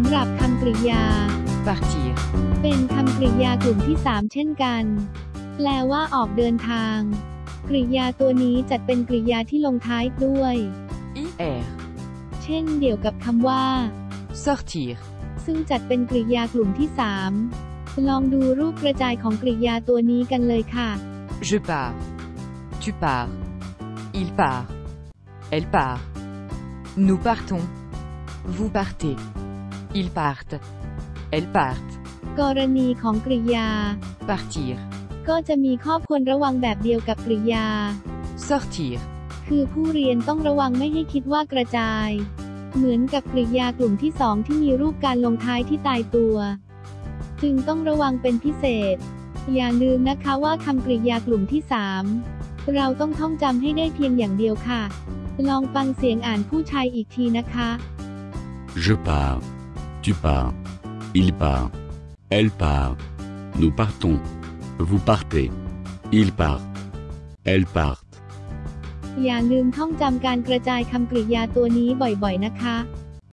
ำหรับคำกริยา partir, เป็นคำกริยากลุ่มที่ 3 เช่นกัน แปลว่าออกเดินทาง กริยาตัวนี้จัดเป็นกริยาที่ลงท้ายด้วย ir, เช่นเดียวกับคำว่า sortir, ซึ่งจัดเป็นกริยากลุ่มที่ 3 ลองดูรูปกระจายของกริยาตัวนี้กันเลยค่ะ je pars, tu pars, il part, elle part, nous partons, vous partez, ils partent, elles partent, กรณีของกริยา partir, ก็จะมีข้อควรระวังแบบเดียวกับกริยา sortir, คือผู้เรียนต้องระวังไม่ให้คิดว่ากระจาย เหมือนกับกริยากลุ่มที่สองที่มีรูปการลงท้ายที่ตายตัว จึงต้องระวังเป็นพิเศษ อย่าลืมนะคะว่าคำกริยากลุ่มที่3เราต้องท่องจำให้ได้เพียงอย่างเดียวค่ะ ลองฟังเสียงอ่านผู้ชายอีกทีนะคะ Je pars. Tu pars. Il part. Elle part. Nous partons. Vous partez. Il partent. Elles partent. อย่าลืมท่องจำการกระจายคำกริยาตัวนี้บ่อยๆ นะคะ